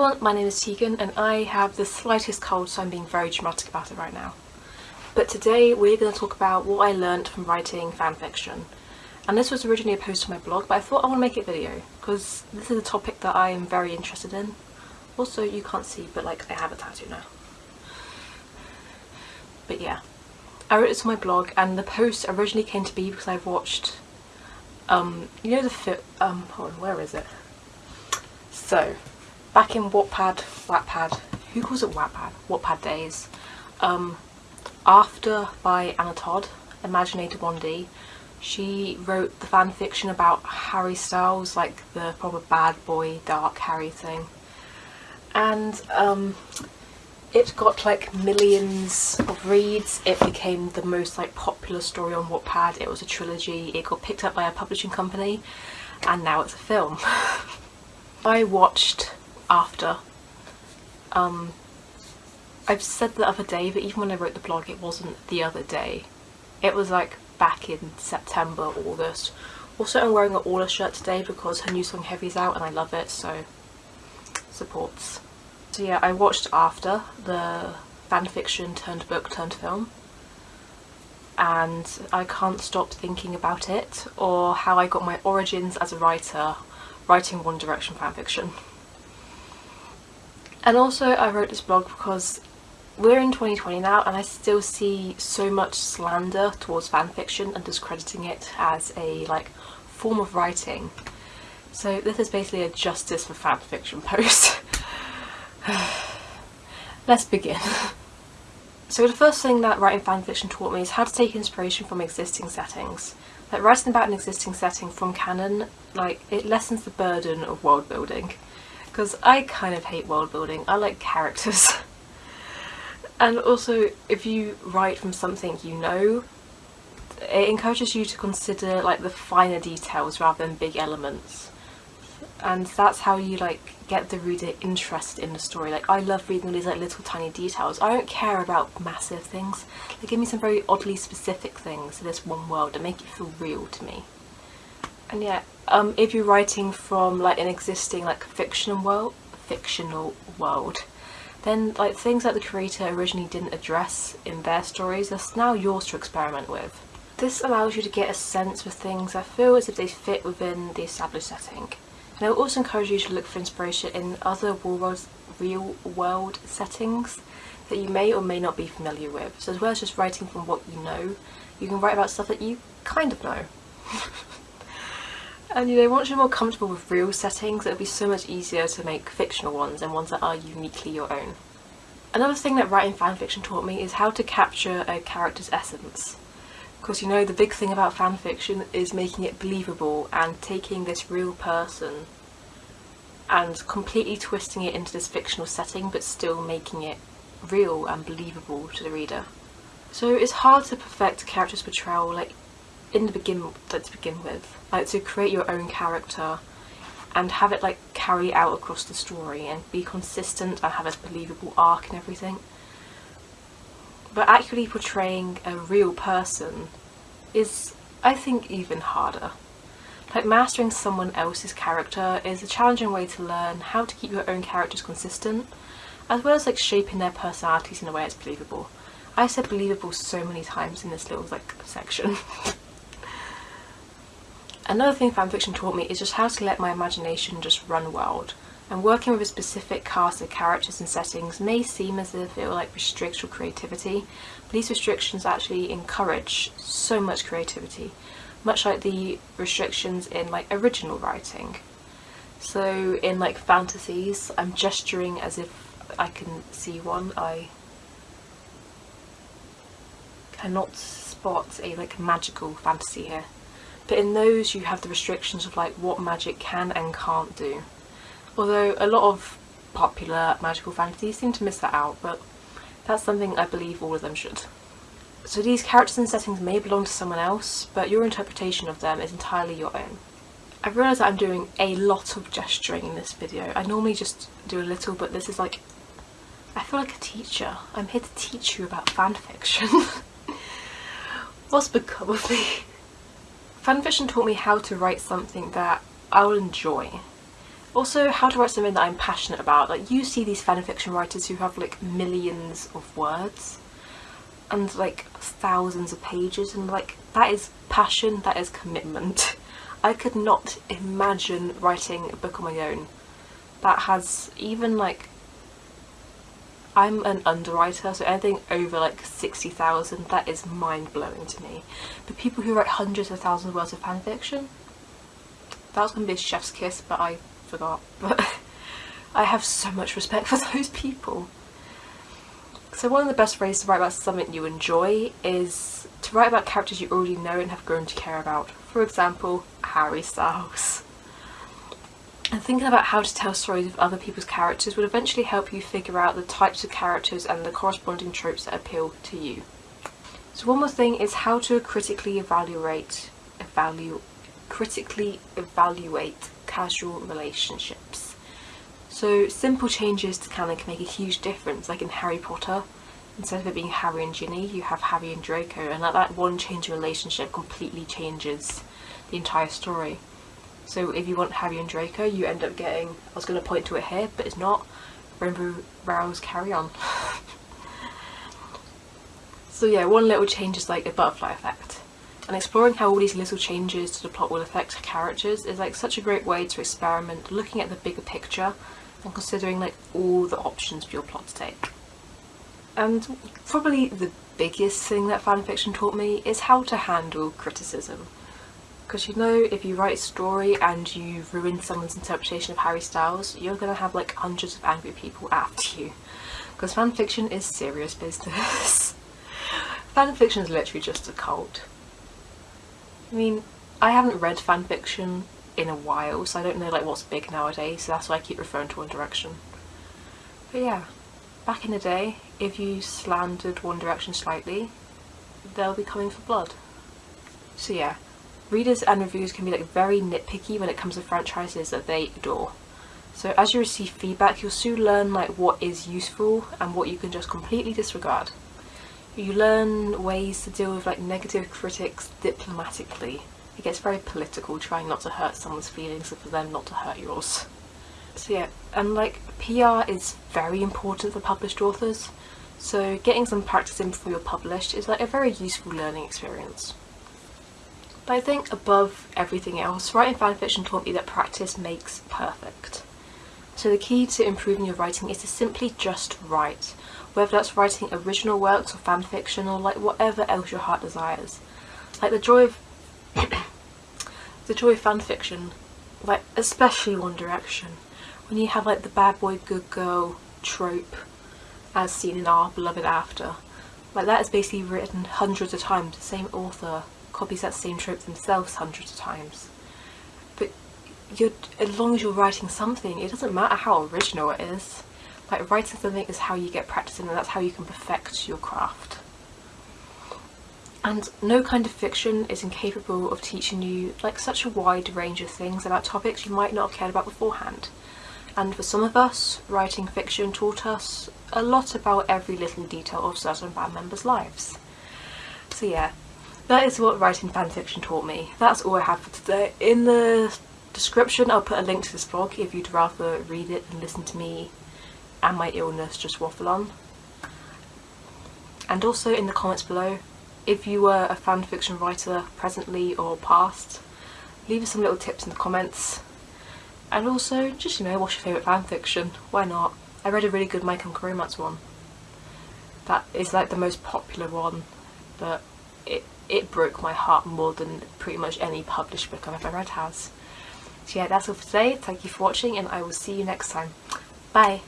everyone, my name is Tegan and I have the slightest cold so I'm being very dramatic about it right now. But today we're going to talk about what I learned from writing fanfiction. And this was originally a post on my blog but I thought I want to make it video because this is a topic that I am very interested in. Also you can't see but like I have a tattoo now. But yeah, I wrote this on my blog and the post originally came to be because I've watched, um, you know the fit, um, hold on, where is it? So, back in Wattpad, Wattpad, who calls it Wattpad? Wattpad days. Um, After by Anna Todd, Imaginator 1D, she wrote the fan fiction about Harry Styles, like the proper bad boy, dark Harry thing. And um, it got like millions of reads, it became the most like popular story on Wattpad, it was a trilogy, it got picked up by a publishing company, and now it's a film. I watched after. Um, I've said the other day, but even when I wrote the blog it wasn't the other day. It was like back in September, August. Also I'm wearing an Orla shirt today because her new song Heavy's out and I love it, so supports. So yeah, I watched After, the fanfiction turned book turned film and I can't stop thinking about it or how I got my origins as a writer writing One Direction fanfiction. And also I wrote this blog because we're in 2020 now and I still see so much slander towards fanfiction and discrediting it as a like form of writing. So this is basically a justice for fanfiction post. Let's begin. So the first thing that writing fanfiction taught me is how to take inspiration from existing settings. Like writing about an existing setting from canon, like it lessens the burden of world building because I kind of hate world building. I like characters. and also if you write from something you know, it encourages you to consider like the finer details rather than big elements. And that's how you like get the reader interested in the story. Like I love reading these like little tiny details. I don't care about massive things. They give me some very oddly specific things to this one world that make it feel real to me. And yeah, um, if you're writing from like an existing like fictional world, fictional world, then like things that the creator originally didn't address in their stories, that's now yours to experiment with. This allows you to get a sense for things that feel as if they fit within the established setting. And I will also encourage you to look for inspiration in other real world settings that you may or may not be familiar with. So as well as just writing from what you know, you can write about stuff that you kind of know. And you know, once you're more comfortable with real settings, it'll be so much easier to make fictional ones and ones that are uniquely your own. Another thing that writing fanfiction taught me is how to capture a character's essence. Because you know, the big thing about fanfiction is making it believable and taking this real person and completely twisting it into this fictional setting but still making it real and believable to the reader. So it's hard to perfect a character's portrayal like in the begin to begin with like to create your own character and have it like carry out across the story and be consistent and have a believable arc and everything. But actually portraying a real person is I think even harder. Like mastering someone else's character is a challenging way to learn how to keep your own characters consistent as well as like shaping their personalities in a way that's believable. I said believable so many times in this little like section Another thing fanfiction taught me is just how to let my imagination just run wild. And working with a specific cast of characters and settings may seem as if it will like restrict your creativity, but these restrictions actually encourage so much creativity, much like the restrictions in like original writing. So in like fantasies, I'm gesturing as if I can see one. I cannot spot a like magical fantasy here but in those you have the restrictions of like what magic can and can't do. Although a lot of popular magical fantasies seem to miss that out, but that's something I believe all of them should. So these characters and settings may belong to someone else, but your interpretation of them is entirely your own. I've realised that I'm doing a lot of gesturing in this video. I normally just do a little, but this is like... I feel like a teacher. I'm here to teach you about fanfiction. What's become of me? Fanfiction taught me how to write something that I'll enjoy. Also, how to write something that I'm passionate about. Like, you see these fanfiction writers who have like millions of words and like thousands of pages and like that is passion, that is commitment. I could not imagine writing a book on my own that has even like I'm an underwriter so anything over like 60,000 that is mind-blowing to me but people who write hundreds of thousands of words of fanfiction that was going to be a chef's kiss but I forgot but I have so much respect for those people so one of the best ways to write about something you enjoy is to write about characters you already know and have grown to care about. For example, Harry Styles. And thinking about how to tell stories of other people's characters would eventually help you figure out the types of characters and the corresponding tropes that appeal to you. So one more thing is how to critically evaluate, evaluate, critically evaluate casual relationships. So simple changes to canon can make a huge difference, like in Harry Potter, instead of it being Harry and Ginny, you have Harry and Draco, and that, that one change in relationship completely changes the entire story. So if you want Harry and Draco, you end up getting, I was going to point to it here, but it's not, Rainbow Rowell's Carry On. so yeah, one little change is like a butterfly effect. And exploring how all these little changes to the plot will affect characters is like such a great way to experiment looking at the bigger picture and considering like all the options for your plot to take. And probably the biggest thing that fanfiction taught me is how to handle criticism. Because you know, if you write a story and you ruin someone's interpretation of Harry Styles, you're going to have like hundreds of angry people after you. Because fanfiction is serious business. fanfiction is literally just a cult. I mean, I haven't read fanfiction in a while, so I don't know like what's big nowadays, so that's why I keep referring to One Direction. But yeah, back in the day, if you slandered One Direction slightly, they'll be coming for blood. So yeah, readers and reviewers can be like very nitpicky when it comes to franchises that they adore. So as you receive feedback, you'll soon learn like what is useful and what you can just completely disregard. You learn ways to deal with like negative critics diplomatically it gets very political trying not to hurt someone's feelings and for them not to hurt yours. So yeah, and like PR is very important for published authors, so getting some practice in before you're published is like a very useful learning experience. But I think above everything else, writing fanfiction taught me that practice makes perfect. So the key to improving your writing is to simply just write, whether that's writing original works or fanfiction or like whatever else your heart desires. Like the joy of the joy of fanfiction, like especially One Direction, when you have like the bad boy good girl trope as seen in our beloved After, like that is basically written hundreds of times, the same author copies that same trope themselves hundreds of times. But you're, as long as you're writing something, it doesn't matter how original it is. Like writing something is how you get practice and that's how you can perfect your craft. And no kind of fiction is incapable of teaching you like such a wide range of things about topics you might not have cared about beforehand. And for some of us, writing fiction taught us a lot about every little detail of certain band members' lives. So yeah, that is what writing fanfiction taught me. That's all I have for today. In the description I'll put a link to this blog if you'd rather read it and listen to me and my illness just waffle on. And also in the comments below if you were a fan fiction writer presently or past, leave us some little tips in the comments. And also, just you know, what's your favourite fan fiction? Why not? I read a really good My Chemical Romance one. That is like the most popular one, but it, it broke my heart more than pretty much any published book I've ever read has. So yeah, that's all for today. Thank you for watching and I will see you next time. Bye!